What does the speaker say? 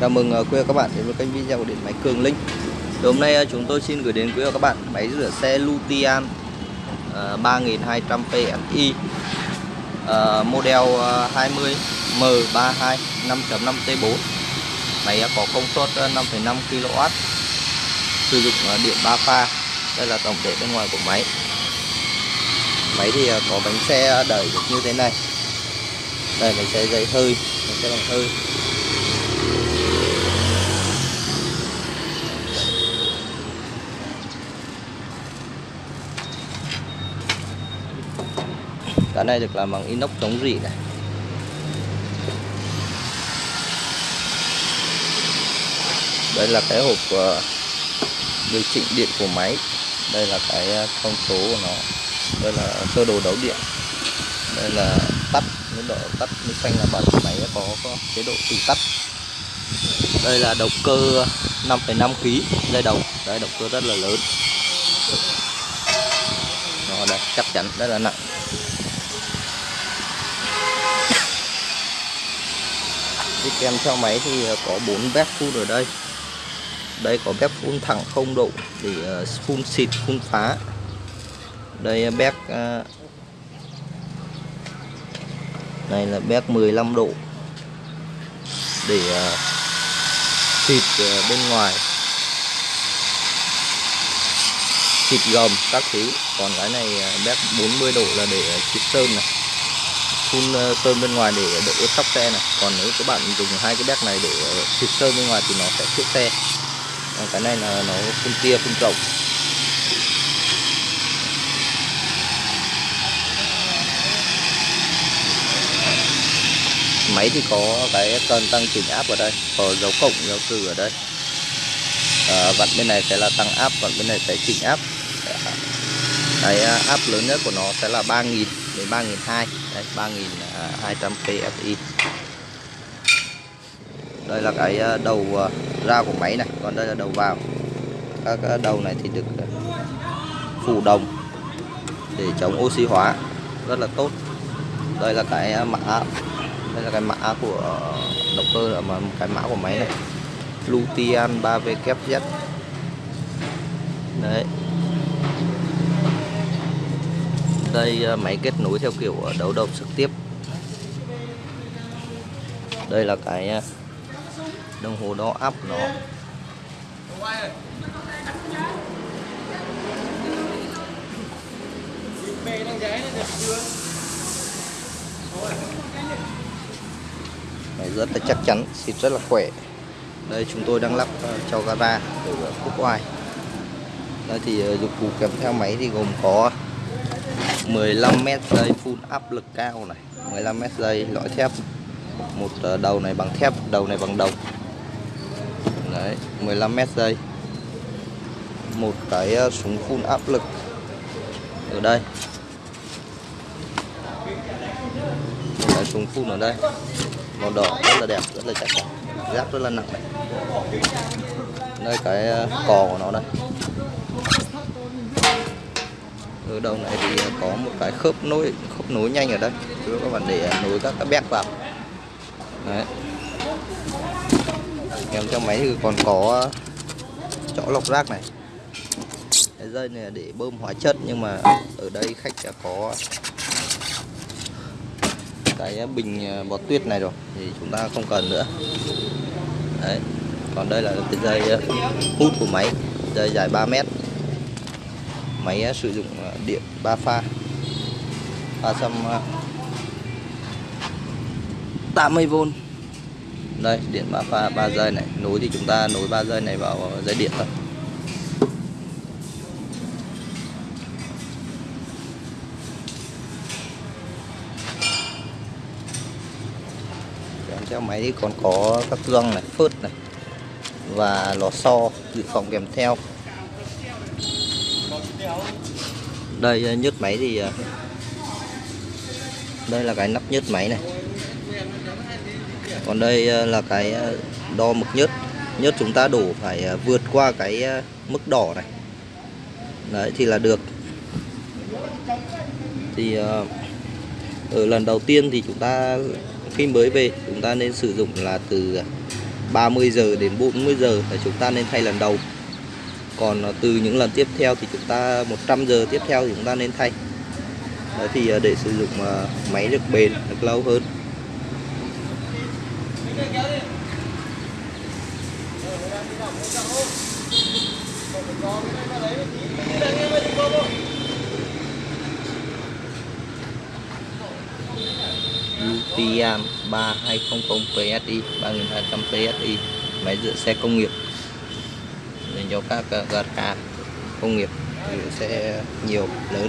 Chào mừng ờ, quý các bạn đến với kênh video của điện máy Cường Linh. Thì Hôm nay ờ, chúng tôi xin gửi đến quý các bạn máy rửa xe Lutian 3200 PSI model 20 M32 5.5 T4 Máy ờ, có công suất 5,5 kW Sử dụng điện 3 pha Đây là tổng thể bên ngoài của máy. Máy thì có bánh xe đẩy được như thế này. Đây bánh xe dây hơi Bánh xe bằng hơi. Cái này được làm bằng inox chống rỉ này. Đây là cái hộp ờ, điều chỉnh điện của máy. Đây là cái ờ, thông số của nó. Đây là sơ đồ đấu điện. Đây là tắt mức độ tắt mức xanh là bật máy có, có chế độ tự tắt. Đây là động cơ 5,5 kg dây đồng. Đây động cơ rất là lớn. Nó đây chắc chắn rất là nặng. Thì kèm theo máy thì ờ, có 4 bếp phun ở đây. Đây có bếp phun thẳng không độ để ờ, phun xịt, phun phá. Đây ờ, bếp này là bếp 15 độ để xịt bên ngoài. Xịt gầm các thứ. Còn cái này bếp 40 độ là để xịt sơn này phun ờ, sơn bên ngoài để đỡ ướt tóc xe này. Còn nếu các bạn dùng hai cái béc này để ờ, xịt sơn bên ngoài thì nó sẽ chữa xe. Còn cái này là nó phun tia phun rộng máy thì có cái cần tăng chỉnh áp ở đây có dấu cộng dấu trừ ở đây. À, vặn bên này sẽ là tăng áp vặn bên này sẽ chỉnh áp. Cái áp lớn nhất của nó sẽ là 3.000 đến 3.200 đây 3.200 PSI đây là cái à, đầu à, ra của máy này, còn đây là đầu vào. Các à, đầu này thì được phủ đồng để chống oxy hóa, rất là tốt. Đây là cái mã, đây là cái mã của động cơ mà cái mã của máy này. Lutian 3WZ đấy. Đây ờ, máy kết nối theo kiểu ờ, đấu độc trực tiếp. Đây là cái ờ, đồng hồ đo áp của nó. Máy rất là chắc chắn, xịt rất là khỏe. Đây, chúng tôi đang lắp cho gara ở quốc ngoài đây thì dụng cụ kèm theo máy thì gồm có 15 mét dây phun áp lực cao này 15 mét dây lõi thép, một ờ, đầu này bằng thép, đầu này bằng đồng. Đấy 15 mét dây. Một cái ờ, súng phun áp lực ở đây. Một cái súng phun ở đây. Màu đỏ rất là đẹp, rất là chắc chắn, giáp rất là nặng này. Đây cái ờ, cò của nó đây ở đầu này thì có một cái khớp nối khớp nối nhanh ở đây. Cho các bạn, để nối các cái bét vào. Đấy. Kèm trong máy thì còn có chỗ lọc rác này. Cái dây này là để bơm hóa chất, nhưng mà ở đây khách đã có cái bình à, bọt tuyết này rồi, thì chúng ta không cần nữa. Đấy. Còn đây là cái dây à, hút của máy, dây dài 3 mét máy ờ, sử dụng ờ, điện 3 pha. 380V ờ, đây, điện 3 pha 3 dây này. Nối thì chúng ta nối 3 dây này vào dây điện thôi. Kèm theo máy thì còn có các gương này, phớt này và lò xo dự phòng kèm theo đây ờ, nhớt máy thì ờ, đây là cái nắp nhớt máy này. Còn đây ờ, là cái đo mực nhớt. Nhớt chúng ta đổ phải vượt qua cái mức đỏ này. Đấy, thì là được. Thì ở lần đầu tiên thì chúng ta khi mới về, chúng ta nên sử dụng là từ 30 giờ đến 40 giờ. Là chúng ta nên thay lần đầu còn à, từ những lần tiếp theo thì chúng ta 100 giờ tiếp theo thì chúng ta nên thay. Đấy, thì à, để sử dụng à, máy được bền, được lâu hơn. UTM 3200 PSI 3200 PSI máy dựa xe công nghiệp do cho các gạt gara công nghiệp sẽ nhiều lớn.